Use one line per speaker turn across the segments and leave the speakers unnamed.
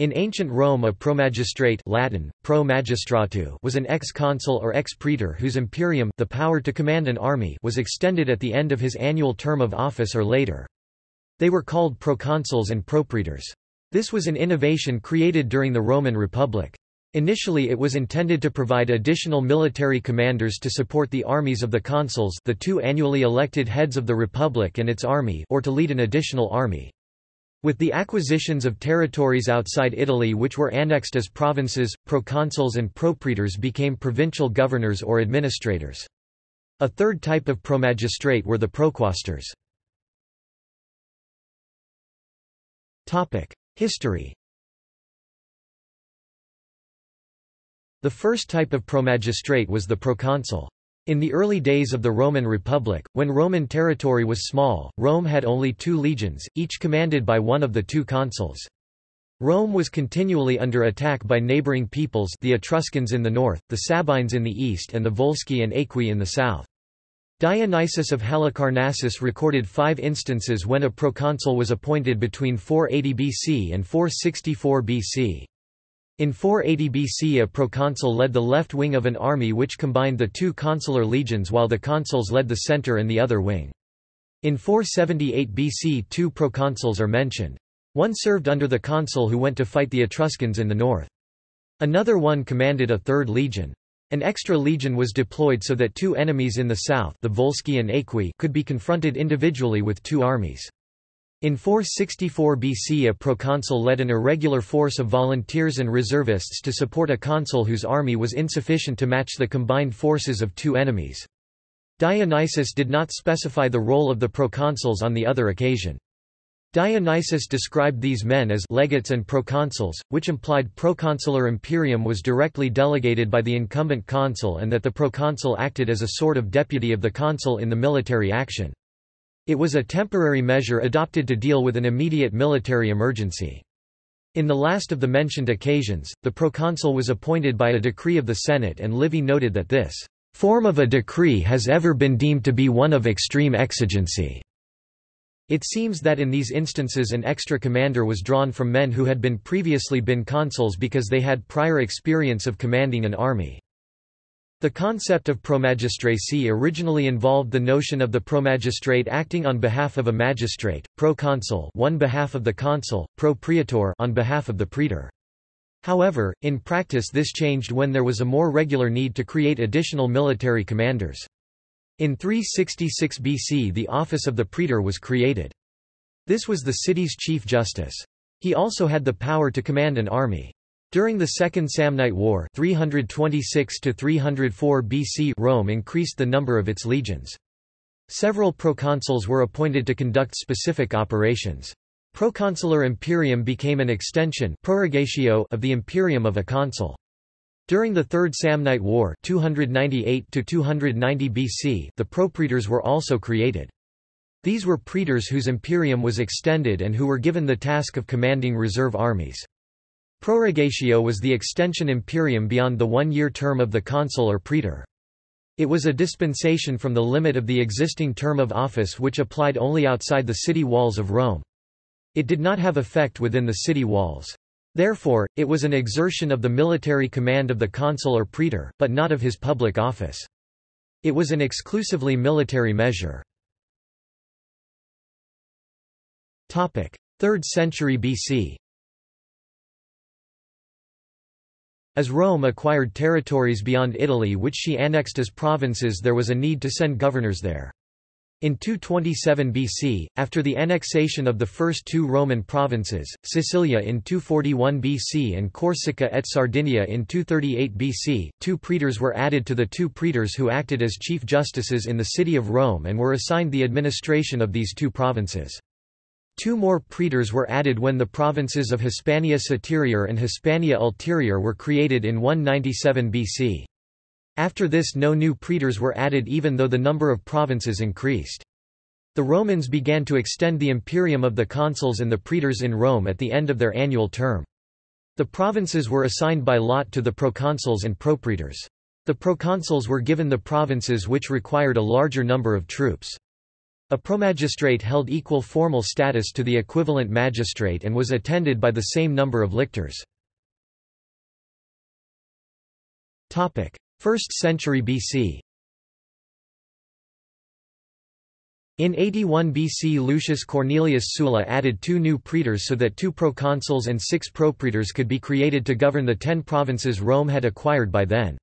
In ancient Rome a promagistrate Latin, pro was an ex-consul or ex-praetor whose imperium the power to command an army was extended at the end of his annual term of office or later. They were called proconsuls and propraetors. This was an innovation created during the Roman Republic. Initially it was intended to provide additional military commanders to support the armies of the consuls the two annually elected heads of the republic and its army or to lead an additional army. With the acquisitions of territories outside Italy which were annexed as provinces, proconsuls and propraetors became provincial governors or administrators. A third type of promagistrate were the proquaestors. History The first type of promagistrate was the proconsul. In the early days of the Roman Republic, when Roman territory was small, Rome had only two legions, each commanded by one of the two consuls. Rome was continually under attack by neighboring peoples the Etruscans in the north, the Sabines in the east and the Volsci and Aequi in the south. Dionysius of Halicarnassus recorded five instances when a proconsul was appointed between 480 BC and 464 BC. In 480 BC a proconsul led the left wing of an army which combined the two consular legions while the consuls led the center and the other wing. In 478 BC two proconsuls are mentioned. One served under the consul who went to fight the Etruscans in the north. Another one commanded a third legion. An extra legion was deployed so that two enemies in the south the Volsci and Aequi could be confronted individually with two armies. In 464 BC a proconsul led an irregular force of volunteers and reservists to support a consul whose army was insufficient to match the combined forces of two enemies. Dionysius did not specify the role of the proconsuls on the other occasion. Dionysius described these men as legates and proconsuls, which implied proconsular imperium was directly delegated by the incumbent consul and that the proconsul acted as a sort of deputy of the consul in the military action. It was a temporary measure adopted to deal with an immediate military emergency. In the last of the mentioned occasions, the proconsul was appointed by a decree of the Senate and Livy noted that this form of a decree has ever been deemed to be one of extreme exigency. It seems that in these instances an extra commander was drawn from men who had been previously been consuls because they had prior experience of commanding an army. The concept of promagistracy originally involved the notion of the promagistrate acting on behalf of a magistrate, proconsul one behalf of the consul, propraetor on behalf of the praetor. However, in practice this changed when there was a more regular need to create additional military commanders. In 366 BC the office of the praetor was created. This was the city's chief justice. He also had the power to command an army. During the Second Samnite War 326-304 BC Rome increased the number of its legions. Several proconsuls were appointed to conduct specific operations. Proconsular imperium became an extension prorogatio of the imperium of a consul. During the Third Samnite War 298-290 BC the propraetors were also created. These were praetors whose imperium was extended and who were given the task of commanding reserve armies. Prorogatio was the extension imperium beyond the one-year term of the consul or praetor. It was a dispensation from the limit of the existing term of office which applied only outside the city walls of Rome. It did not have effect within the city walls. Therefore, it was an exertion of the military command of the consul or praetor, but not of his public office. It was an exclusively military measure. 3rd century BC As Rome acquired territories beyond Italy which she annexed as provinces there was a need to send governors there. In 227 BC, after the annexation of the first two Roman provinces, Sicilia in 241 BC and Corsica et Sardinia in 238 BC, two praetors were added to the two praetors who acted as chief justices in the city of Rome and were assigned the administration of these two provinces. Two more praetors were added when the provinces of Hispania Superior and Hispania Ulterior were created in 197 BC. After this no new praetors were added even though the number of provinces increased. The Romans began to extend the imperium of the consuls and the praetors in Rome at the end of their annual term. The provinces were assigned by lot to the proconsuls and propraetors. The proconsuls were given the provinces which required a larger number of troops. A promagistrate held equal formal status to the equivalent magistrate and was attended by the same number of lictors. 1st century BC In 81 BC Lucius Cornelius Sulla added two new praetors so that two proconsuls and six propraetors could be created to govern the ten provinces Rome had acquired by then.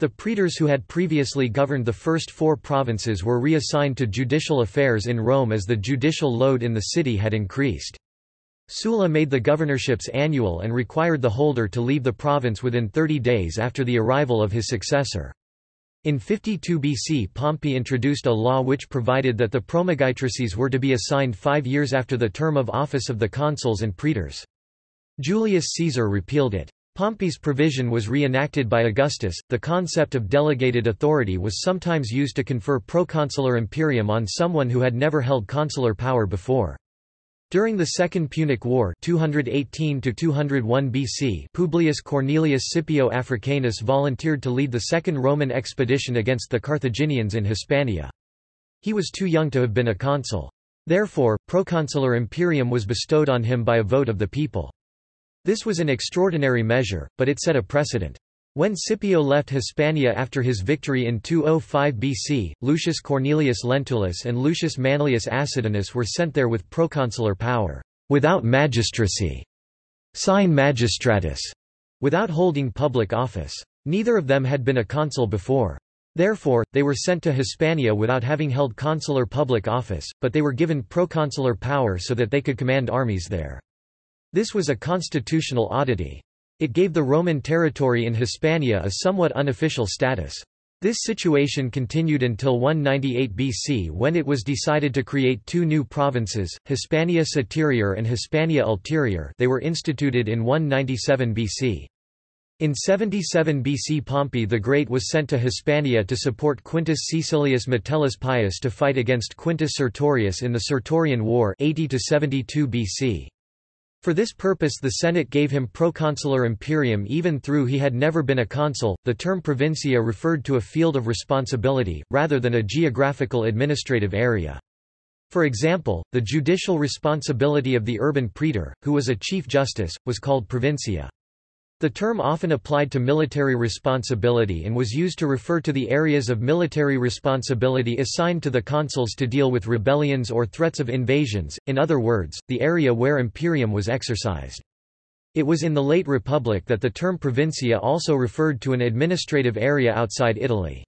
The praetors who had previously governed the first four provinces were reassigned to judicial affairs in Rome as the judicial load in the city had increased. Sulla made the governorships annual and required the holder to leave the province within 30 days after the arrival of his successor. In 52 BC Pompey introduced a law which provided that the promagistracies were to be assigned five years after the term of office of the consuls and praetors. Julius Caesar repealed it. Pompey's provision was reenacted by Augustus. The concept of delegated authority was sometimes used to confer proconsular imperium on someone who had never held consular power before. During the Second Punic War 218 BC Publius Cornelius Scipio Africanus volunteered to lead the second Roman expedition against the Carthaginians in Hispania. He was too young to have been a consul. Therefore, proconsular imperium was bestowed on him by a vote of the people. This was an extraordinary measure, but it set a precedent. When Scipio left Hispania after his victory in 205 BC, Lucius Cornelius Lentulus and Lucius Manlius Acidinus were sent there with proconsular power, without magistracy, sine magistratus, without holding public office. Neither of them had been a consul before. Therefore, they were sent to Hispania without having held consular public office, but they were given proconsular power so that they could command armies there. This was a constitutional oddity. It gave the Roman territory in Hispania a somewhat unofficial status. This situation continued until 198 BC when it was decided to create two new provinces, Hispania Superior and Hispania Ulterior they were instituted in 197 BC. In 77 BC Pompey the Great was sent to Hispania to support Quintus Caecilius Metellus Pius to fight against Quintus Sertorius in the Sertorian War 80 72 BC. For this purpose the Senate gave him proconsular imperium even though he had never been a consul. The term provincia referred to a field of responsibility, rather than a geographical administrative area. For example, the judicial responsibility of the urban praetor, who was a chief justice, was called provincia. The term often applied to military responsibility and was used to refer to the areas of military responsibility assigned to the consuls to deal with rebellions or threats of invasions, in other words, the area where imperium was exercised. It was in the late Republic that the term provincia also referred to an administrative area outside Italy.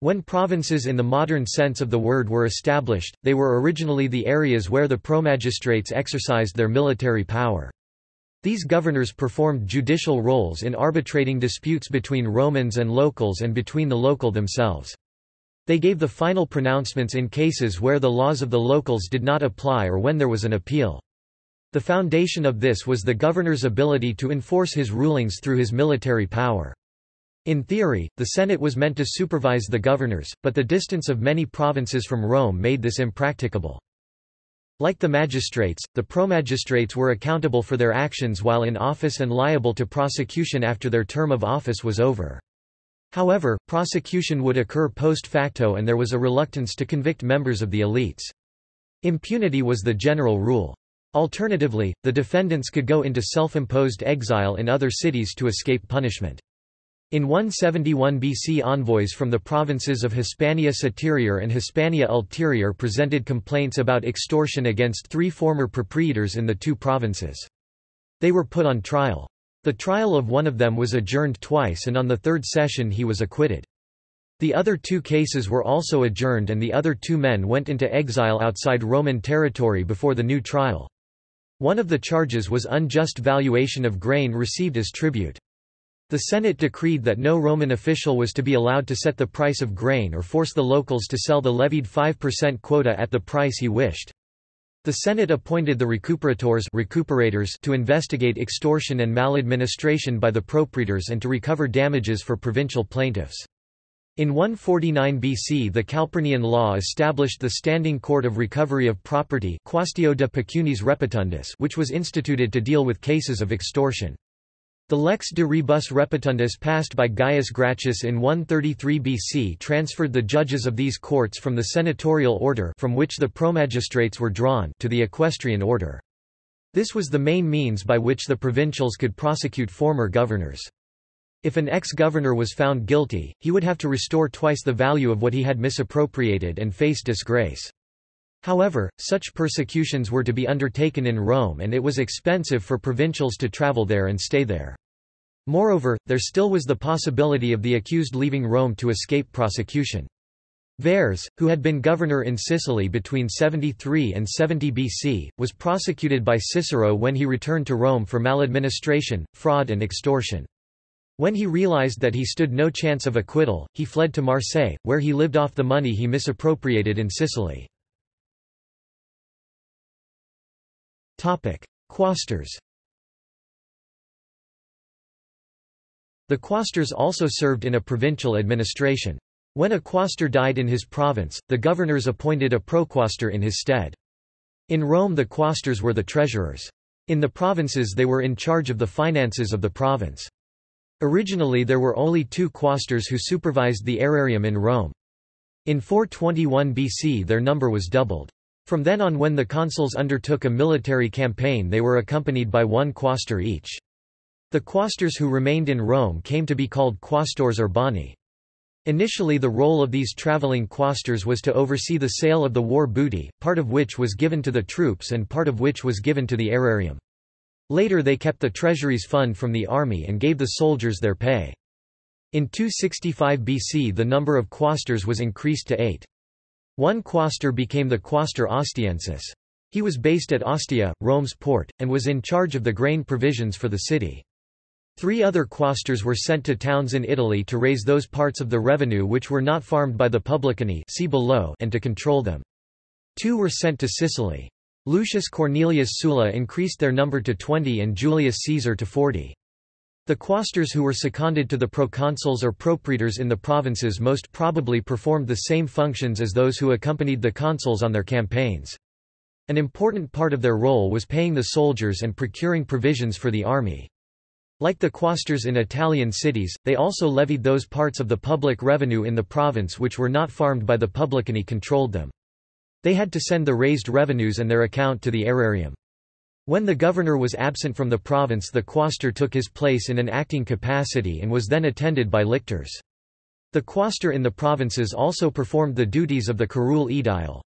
When provinces in the modern sense of the word were established, they were originally the areas where the promagistrates exercised their military power. These governors performed judicial roles in arbitrating disputes between Romans and locals and between the local themselves. They gave the final pronouncements in cases where the laws of the locals did not apply or when there was an appeal. The foundation of this was the governor's ability to enforce his rulings through his military power. In theory, the Senate was meant to supervise the governors, but the distance of many provinces from Rome made this impracticable. Like the magistrates, the promagistrates were accountable for their actions while in office and liable to prosecution after their term of office was over. However, prosecution would occur post facto and there was a reluctance to convict members of the elites. Impunity was the general rule. Alternatively, the defendants could go into self-imposed exile in other cities to escape punishment. In 171 BC envoys from the provinces of Hispania Superior and Hispania Ulterior presented complaints about extortion against three former propraetors in the two provinces. They were put on trial. The trial of one of them was adjourned twice and on the third session he was acquitted. The other two cases were also adjourned and the other two men went into exile outside Roman territory before the new trial. One of the charges was unjust valuation of grain received as tribute. The Senate decreed that no Roman official was to be allowed to set the price of grain or force the locals to sell the levied 5% quota at the price he wished. The Senate appointed the recuperators recuperators to investigate extortion and maladministration by the propraetors and to recover damages for provincial plaintiffs. In 149 BC the Calpurnian law established the Standing Court of Recovery of Property Quaestio de Pecuniis Repetundis which was instituted to deal with cases of extortion. The lex de rebus repetundis passed by Gaius Gracchus in 133 BC transferred the judges of these courts from the senatorial order from which the promagistrates were drawn to the equestrian order. This was the main means by which the provincials could prosecute former governors. If an ex-governor was found guilty, he would have to restore twice the value of what he had misappropriated and face disgrace. However, such persecutions were to be undertaken in Rome and it was expensive for provincials to travel there and stay there. Moreover, there still was the possibility of the accused leaving Rome to escape prosecution. Verres, who had been governor in Sicily between 73 and 70 BC, was prosecuted by Cicero when he returned to Rome for maladministration, fraud and extortion. When he realized that he stood no chance of acquittal, he fled to Marseille, where he lived off the money he misappropriated in Sicily. Quaestors The quaestors also served in a provincial administration. When a quaestor died in his province, the governors appointed a proquaestor in his stead. In Rome the quaestors were the treasurers. In the provinces they were in charge of the finances of the province. Originally there were only two quaestors who supervised the aerarium in Rome. In 421 BC their number was doubled. From then on when the consuls undertook a military campaign they were accompanied by one quaestor each. The quaestors who remained in Rome came to be called quaestors urbani. Initially the role of these traveling quaestors was to oversee the sale of the war booty, part of which was given to the troops and part of which was given to the aerarium. Later they kept the treasury's fund from the army and gave the soldiers their pay. In 265 BC the number of quaestors was increased to eight. One quaestor became the quaestor ostiensis. He was based at Ostia, Rome's port, and was in charge of the grain provisions for the city. Three other quaestors were sent to towns in Italy to raise those parts of the revenue which were not farmed by the publicani see below and to control them. Two were sent to Sicily. Lucius Cornelius Sulla increased their number to 20 and Julius Caesar to 40. The quaestors who were seconded to the proconsuls or propraetors in the provinces most probably performed the same functions as those who accompanied the consuls on their campaigns. An important part of their role was paying the soldiers and procuring provisions for the army. Like the quaestors in Italian cities, they also levied those parts of the public revenue in the province which were not farmed by the publicani controlled them. They had to send the raised revenues and their account to the aerarium. When the governor was absent from the province the quaestor took his place in an acting capacity and was then attended by lictors. The quaestor in the provinces also performed the duties of the curule aedile.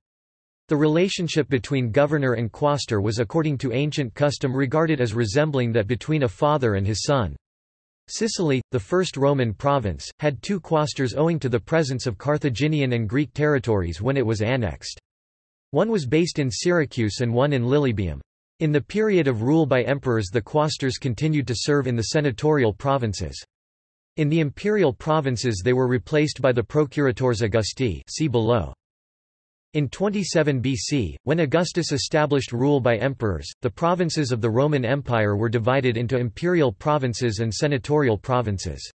The relationship between governor and quaestor was according to ancient custom regarded as resembling that between a father and his son. Sicily, the first Roman province, had two quaestors owing to the presence of Carthaginian and Greek territories when it was annexed. One was based in Syracuse and one in Lilybaeum. In the period of rule by emperors the quaestors continued to serve in the senatorial provinces. In the imperial provinces they were replaced by the procuratores Augusti see below. In 27 BC, when Augustus established rule by emperors, the provinces of the Roman Empire were divided into imperial provinces and senatorial provinces.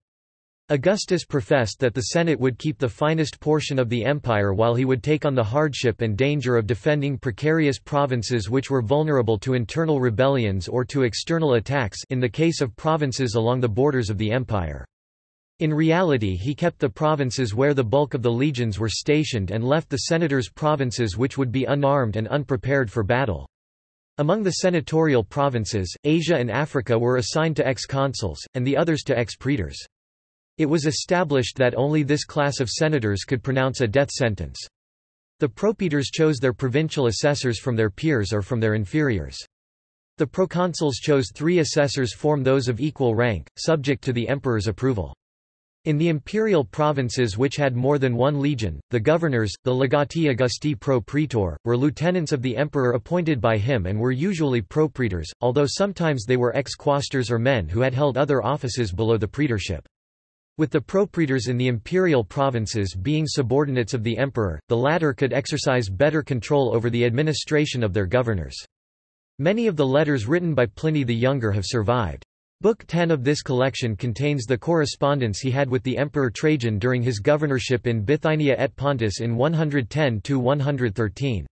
Augustus professed that the Senate would keep the finest portion of the empire while he would take on the hardship and danger of defending precarious provinces which were vulnerable to internal rebellions or to external attacks in the case of provinces along the borders of the empire. In reality he kept the provinces where the bulk of the legions were stationed and left the senators provinces which would be unarmed and unprepared for battle. Among the senatorial provinces, Asia and Africa were assigned to ex-consuls, and the others to ex-praetors. It was established that only this class of senators could pronounce a death sentence. The propraetors chose their provincial assessors from their peers or from their inferiors. The proconsuls chose three assessors form those of equal rank, subject to the emperor's approval. In the imperial provinces which had more than one legion, the governors, the legati Augusti pro praetor, were lieutenants of the emperor appointed by him and were usually propraetors, although sometimes they were ex-quaestors or men who had held other offices below the praetorship. With the propraetors in the imperial provinces being subordinates of the emperor, the latter could exercise better control over the administration of their governors. Many of the letters written by Pliny the Younger have survived. Book 10 of this collection contains the correspondence he had with the Emperor Trajan during his governorship in Bithynia et Pontus in 110–113.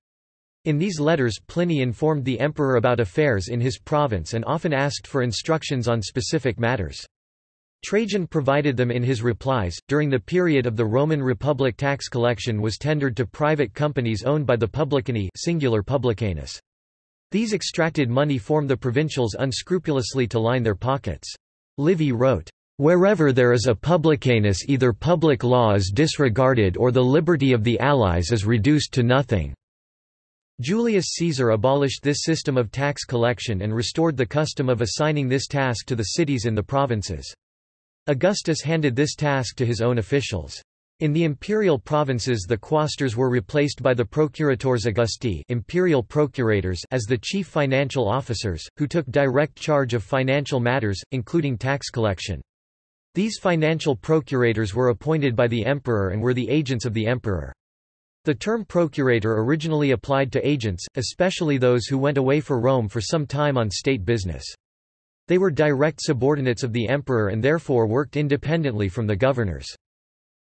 In these letters Pliny informed the emperor about affairs in his province and often asked for instructions on specific matters. Trajan provided them in his replies. During the period of the Roman Republic tax collection was tendered to private companies owned by the publicani singular publicanus. These extracted money formed the provincials unscrupulously to line their pockets. Livy wrote, Wherever there is a publicanus either public law is disregarded or the liberty of the allies is reduced to nothing. Julius Caesar abolished this system of tax collection and restored the custom of assigning this task to the cities in the provinces. Augustus handed this task to his own officials. In the imperial provinces the quaestors were replaced by the procuratores Augusti imperial procurators as the chief financial officers, who took direct charge of financial matters, including tax collection. These financial procurators were appointed by the emperor and were the agents of the emperor. The term procurator originally applied to agents, especially those who went away for Rome for some time on state business. They were direct subordinates of the emperor and therefore worked independently from the governors.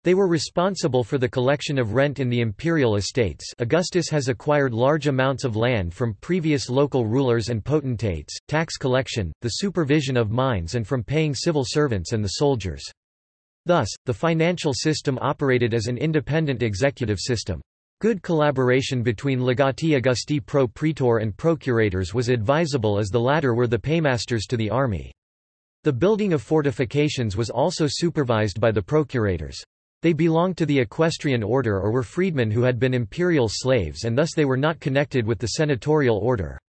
They were responsible for the collection of rent in the imperial estates Augustus has acquired large amounts of land from previous local rulers and potentates, tax collection, the supervision of mines and from paying civil servants and the soldiers. Thus, the financial system operated as an independent executive system. Good collaboration between legati Augusti pro praetor and procurators was advisable as the latter were the paymasters to the army. The building of fortifications was also supervised by the procurators. They belonged to the equestrian order or were freedmen who had been imperial slaves and thus they were not connected with the senatorial order.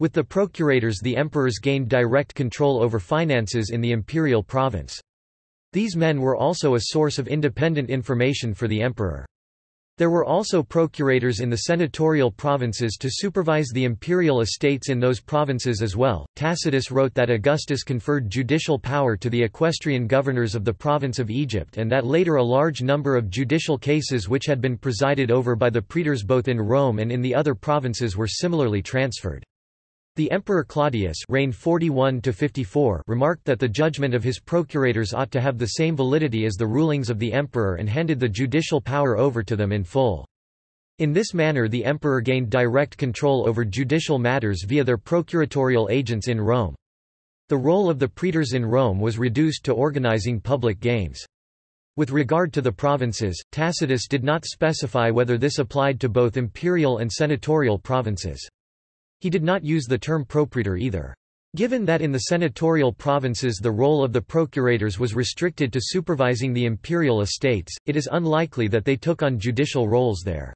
With the procurators the emperors gained direct control over finances in the imperial province. These men were also a source of independent information for the emperor. There were also procurators in the senatorial provinces to supervise the imperial estates in those provinces as well. Tacitus wrote that Augustus conferred judicial power to the equestrian governors of the province of Egypt and that later a large number of judicial cases which had been presided over by the praetors both in Rome and in the other provinces were similarly transferred. The Emperor Claudius reigned 41 remarked that the judgment of his procurators ought to have the same validity as the rulings of the emperor and handed the judicial power over to them in full. In this manner the emperor gained direct control over judicial matters via their procuratorial agents in Rome. The role of the praetors in Rome was reduced to organizing public games. With regard to the provinces, Tacitus did not specify whether this applied to both imperial and senatorial provinces. He did not use the term propraetor either. Given that in the senatorial provinces the role of the procurators was restricted to supervising the imperial estates, it is unlikely that they took on judicial roles there.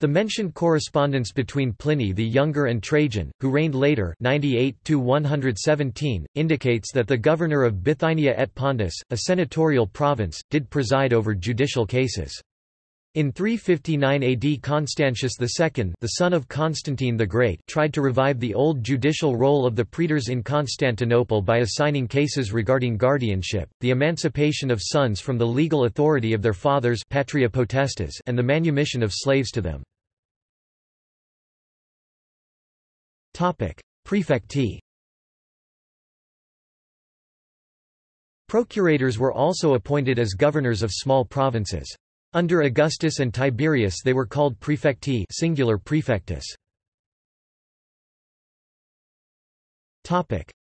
The mentioned correspondence between Pliny the Younger and Trajan, who reigned later 98 indicates that the governor of Bithynia et Pontus, a senatorial province, did preside over judicial cases. In 359 AD Constantius II the son of Constantine the Great tried to revive the old judicial role of the praetors in Constantinople by assigning cases regarding guardianship, the emancipation of sons from the legal authority of their fathers patria potestas and the manumission of slaves to them. Prefecti Procurators were also appointed as governors of small provinces. Under Augustus and Tiberius they were called prefecti singular prefectus.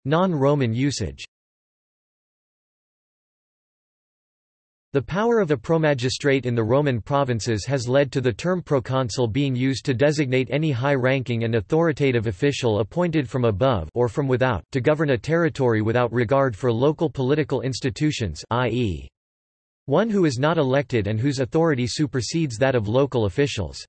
Non-Roman usage The power of a promagistrate in the Roman provinces has led to the term proconsul being used to designate any high-ranking and authoritative official appointed from above or from without to govern a territory without regard for local political institutions i.e. One who is not elected and whose authority supersedes that of local officials.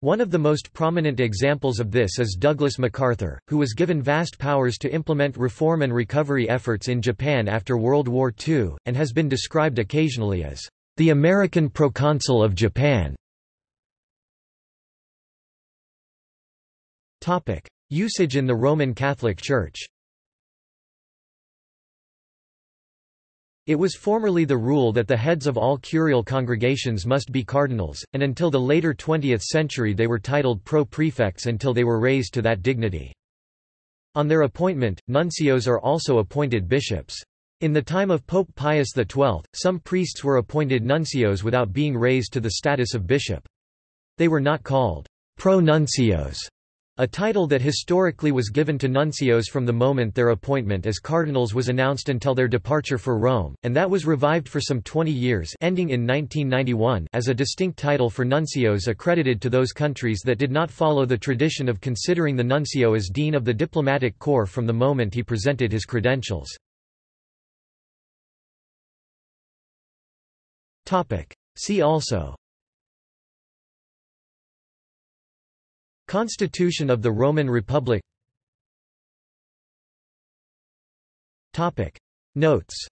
One of the most prominent examples of this is Douglas MacArthur, who was given vast powers to implement reform and recovery efforts in Japan after World War II, and has been described occasionally as the American proconsul of Japan. Usage in the Roman Catholic Church It was formerly the rule that the heads of all curial congregations must be cardinals, and until the later 20th century they were titled pro-prefects until they were raised to that dignity. On their appointment, nuncios are also appointed bishops. In the time of Pope Pius XII, some priests were appointed nuncios without being raised to the status of bishop. They were not called pro-nuncios, a title that historically was given to nuncios from the moment their appointment as cardinals was announced until their departure for Rome, and that was revived for some 20 years ending in 1991 as a distinct title for nuncios accredited to those countries that did not follow the tradition of considering the nuncio as dean of the diplomatic corps from the moment he presented his credentials. See also Constitution of the Roman Republic. Notes